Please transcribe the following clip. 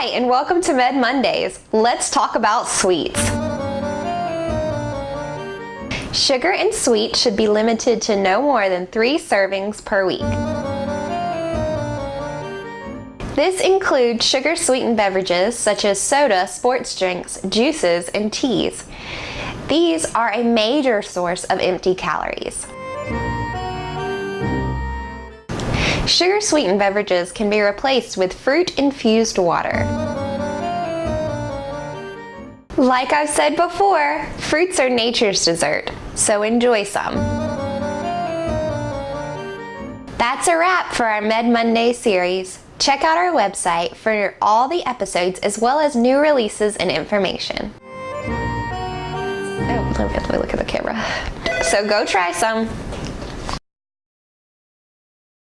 Hi, and welcome to Med Mondays. Let's talk about sweets. Sugar and sweet should be limited to no more than three servings per week. This includes sugar-sweetened beverages such as soda, sports drinks, juices, and teas. These are a major source of empty calories. Sugar-sweetened beverages can be replaced with fruit-infused water. Like I've said before, fruits are nature's dessert, so enjoy some. That's a wrap for our Med Monday series. Check out our website for all the episodes as well as new releases and information. Oh, let me look at the camera. So go try some.